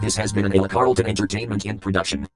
This has been an Ella Carlton Entertainment in production.